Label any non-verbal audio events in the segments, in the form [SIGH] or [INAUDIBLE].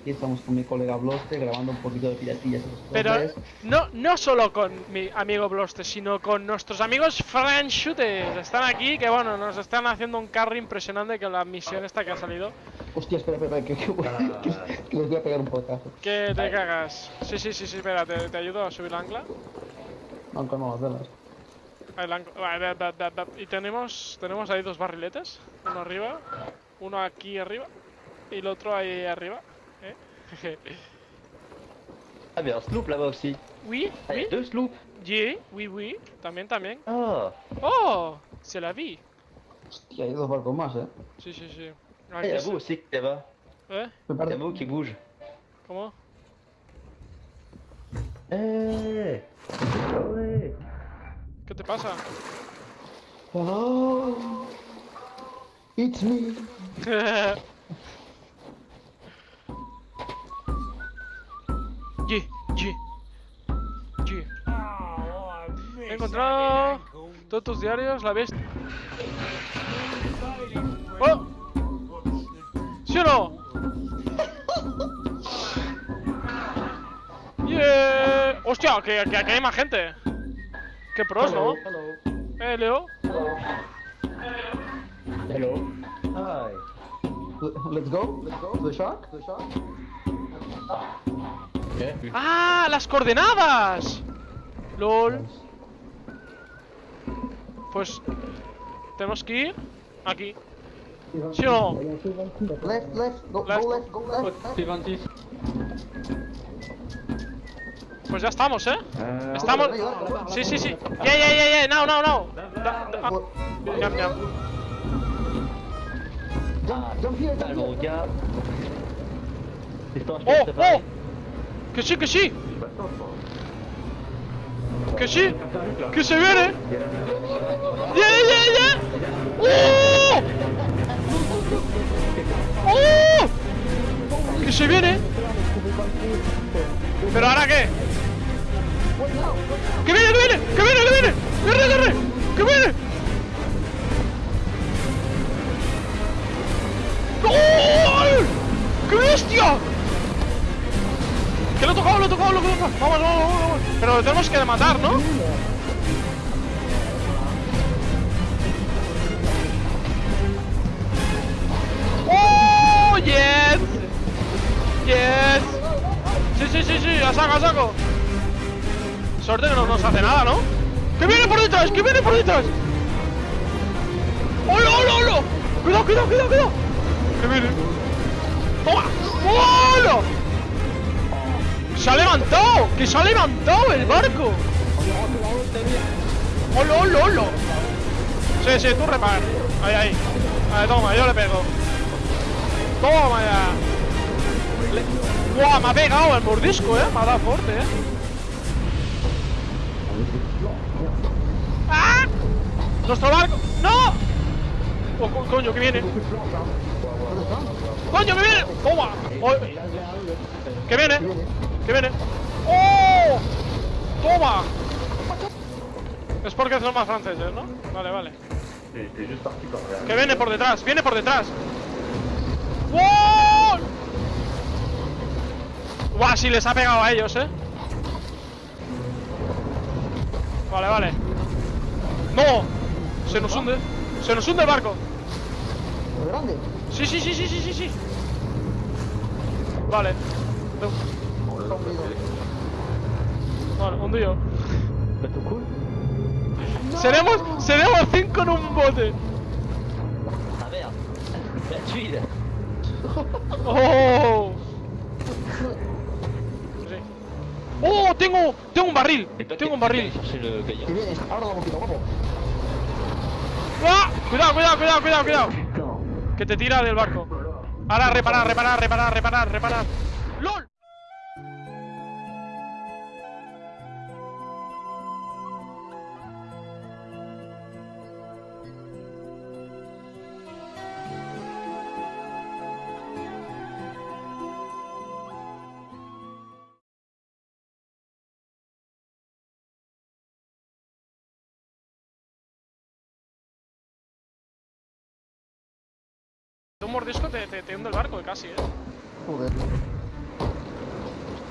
Aquí estamos con mi colega Bloste grabando un poquito de piratillas. Pero no, no solo con mi amigo Bloste, sino con nuestros amigos Fran Shooters. Están aquí, que bueno, nos están haciendo un carry impresionante con la misión esta que ha salido. Hostia, espera, espera, que, que, que- que les voy a pegar un potazo. Que te cagas. Sí, sí, sí, sí, espera, te, te ayudo a subir la ancla. No, calma las velas. La ancla-. Y tenemos, tenemos ahí dos barriletes. Uno arriba, uno aquí arriba y el otro ahí arriba. ¿Eh? Ah, mais un sloop là-bas aussi. oui, Ah, il y oui, a deux sloops. oui, oui, oui, también, también. Ah, Oh, c'est la vie. Hostia, hay dos barcos más, eh. Sí, sí, sí. Ah, il y a vous aussi là-bas. ¿Eh? Me Il y parece. a vous qui bouge. ¿Cómo? Eh ouais. ¿Qué te pasa? Oh, it's me. [LAUGHS] Ye, ye. He encontrado todos tus diarios, la ves. ¡Oh! ¿Sí o no? [LAUGHS] ¡Yeah! ¡Hostia! Que, que aquí hay más gente. ¡Qué pros, ¿no? Eh, Leo. Hello. Hi. Let's go, let's go. The shark, the shark. ¡Ah! ¡Las coordenadas! LOL. Pues. Tenemos que ir aquí. ¿Sí o no? Left, left, go, Left. go left, go left. Pues ya estamos, ¿eh? Euh, Estamos. Sí, sí, sí. Yeah, yeah, yeah, yeah. No, no, no. Da- da- ah. Yam, yam. Jump, jump here, jump here. je Oh, oh. Que sí, que sí. Que sí. Que se viene. Yeah, yeah, yeah. ¡Oh! ¡Oh! Que se viene. ¿Pero ahora qué? ¡Que viene, que viene! ¡Que viene, que viene! Que matar, ¿no? ¡Oh! ¡Yes! ¡Yes! Sí, sí, sí, sí, a saco, a saco. Suerte no nos hace nada, ¿no? ¡Que viene por detrás! ¡Que viene por detrás! ¡Hola, hola, hola! ¡Cuidado, cuidado, cuidado, cuidado! ¡Que viene! ¡Toma! ¡Hola! ¡Se ha levantado! ¡Que se ha levantado el barco! ¡Hola, hola, hola! Sí, sí, tú repar. Ahí, ahí. Ahí, toma, yo le pego. Toma ya. ¡Guau! Me ha pegado el mordisco, eh. Me ha dado fuerte, eh. ¡Ah! ¡Nuestro barco! ¡No! Oh, co- coño, que viene. ¡Coño, que viene! ¡Toma! Oh, ¡Que viene! ¡Que viene! ¡Oh! ¡Toma! Es porque son más franceses, ¿no? Vale, vale. Que viene por detrás, viene por detrás. ¡Wow! Guau, sí les ha pegado a ellos, eh. Vale, vale. ¡No! Se nos hunde. Se nos hunde el barco. ¿Lo grande? Sí, sí, sí, sí, sí, sí, sí. Vale. Vale, hundido. Cool Seremos, seremos cinco en un bote. Ah merde. La tuile. ¡Oh! ¡Oh! Tengo, tengo un barril. Tengo un barril. ahora boquita, guapo. ¡Ah! Cuidado, cuidado, cuidado, cuidado, cuidado. Que te tira del barco. Ahora reparar, reparar, reparar, reparar, reparar. ¡LOL! Un mordisco te, te, te hunde el barco casi, eh. Joder.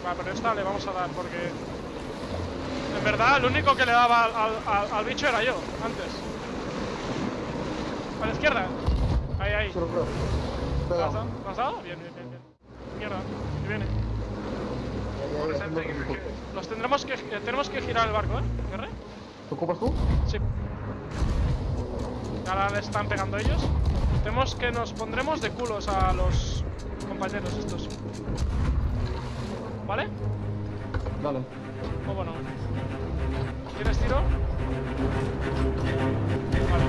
Va, pero esta le vamos a dar porque... En verdad, el único que le daba al, al- al- al bicho era yo, antes. A la izquierda. Ahí, ahí. Lo creo. ¿Lo Pega. has dado? ¿Lo has dado? Bien, bien, bien, bien. Mierda, que viene. Tú. Los tendremos que... eh, tenemos que girar el barco, ¿eh? ¿Guerre? ¿Te ocupas tú? Sí. Ahora le están pegando ellos. Tenemos que nos pondremos de culos a los compañeros estos. ¿Vale? Dale. O bueno. ¿Tienes tiro? Vale.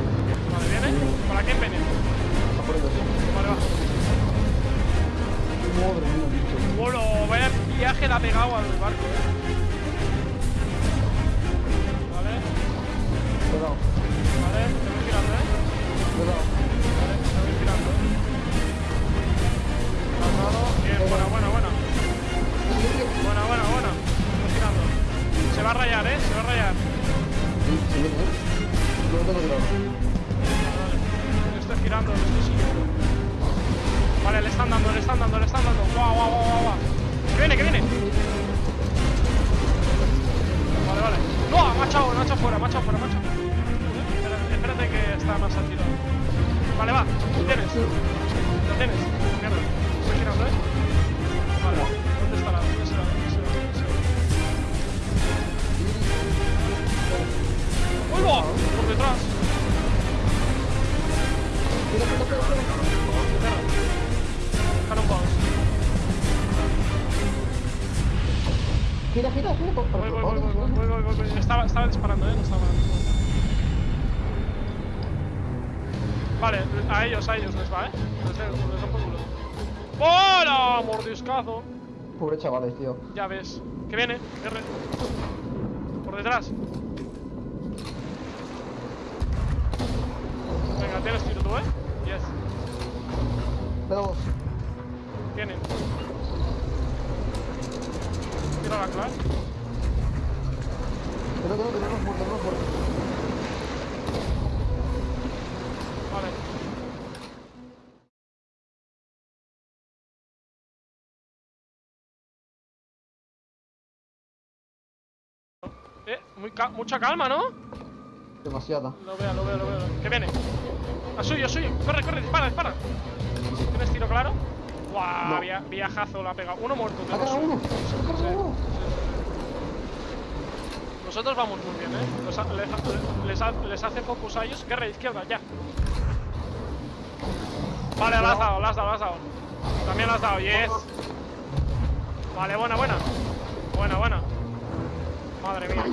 Vale, viene. ¿Para quién viene? Está por ellos. Vale, va. Madre mía, bicho. Bueno, vaya viaje le ha pegado al barco, Vale. Yo estoy girando, lo estoy siguiendo. Vale, le están dando, le están dando, le están dando. Guau, guau, guau, guau. Que viene, que viene. Vale, vale. No, me ha echado fuera, echado fuera, fuera. Espérate, espérate que está más al tiro. Vale, va. Lo tienes. Lo tienes. Gira, gira, gira. por- por- Voy, voy, voy, voy, voy, voy, voy, voy. Estaba, estaba disparando, eh, no estaba. Vale, a ellos, a ellos les va, eh. Les, den- les dan por culo. ¡Hola! Mordiscazo. Pobre chavales, tío. Ya ves. Que viene, R. Por detrás. Venga, tienes tiro tú, eh. Yes. Le la clave. Que no, que no, que no. Vale. Eh, muy ca- mucha calma, ¿no? Demasiada. Lo veo, lo veo, lo veo. Que viene. A suyo, a suyo. Corre, corre, dispara, dispara. ¡Guau! Via- viajazo la ha pegado. Uno muerto. ¡Ha uno! Nosotros vamos muy bien, ¿eh? Los les, les les hace focus a ellos. Guerra izquierda, ya. Vale, la has dado, la has dado, la has dado. También la has dado, yes. Vale, buena, buena. Buena, buena. Madre mía.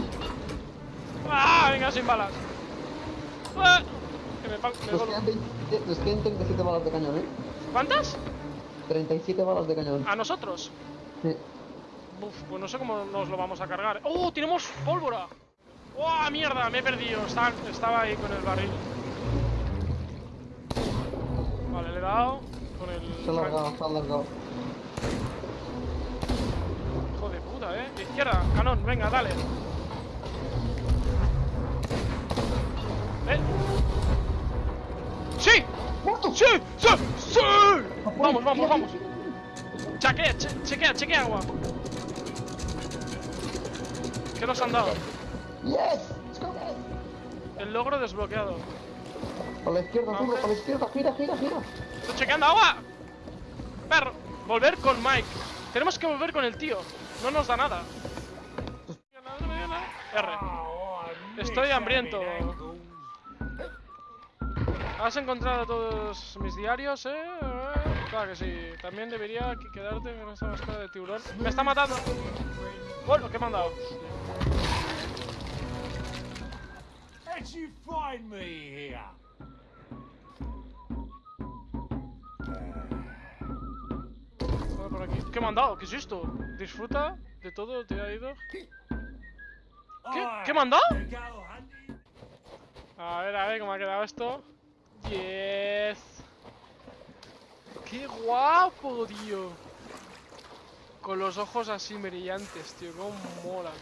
¡Ah! Venga, sin balas. ¡Ah! Que me, me Nos quedan 20 nos quedan 37 balas de cañón, ¿eh? ¿Cuántas? 37 balas de cañón. ¿A nosotros? Sí. Uf, pues no sé cómo nos lo vamos a cargar. ¡Oh! ¡Tenemos pólvora! ¡Oh, mierda! Me he perdido. Estaba, estaba ahí con el barril. Vale, le he dado con el... Se ha alargado, se ha alargado. Hijo de puta, ¿eh? Izquierda, canón, venga, dale. ¿Eh? ¡Sí! ¡Sí! Vamos, vamos, vamos. Chequea, che- chequea, chequea, agua. ¿Qué nos han dado? El logro desbloqueado. A la izquierda, zurdo, a la izquierda, gira, gira, gira. ¡Estoy chequeando agua! Perro, volver con Mike. Tenemos que volver con el tío. No nos da nada. R. Estoy hambriento. ¿Has encontrado todos mis diarios, eh? Claro que sí. También debería que- quedarte con esta máscara de tiburón. ¡Me está matando! Bueno, ¿qué me han dado? Por aquí. ¿Qué me han dado? ¿Qué es esto? Disfruta de todo, te ha ido. ¿Qué? ¿Qué me han dado? A ver, a ver cómo ha quedado esto. Yes. ¡Qué guapo, tío! Con los ojos así brillantes, tío. Cómo mola.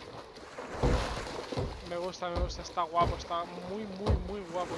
Me gusta, me gusta. Está guapo, está muy, muy, muy guapo.